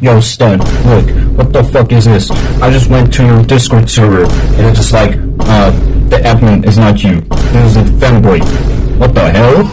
yo, stud, look, what the fuck is this? I just went to your Discord server, and it's just like, uh, the admin is not you. It is a fanboy. What the hell?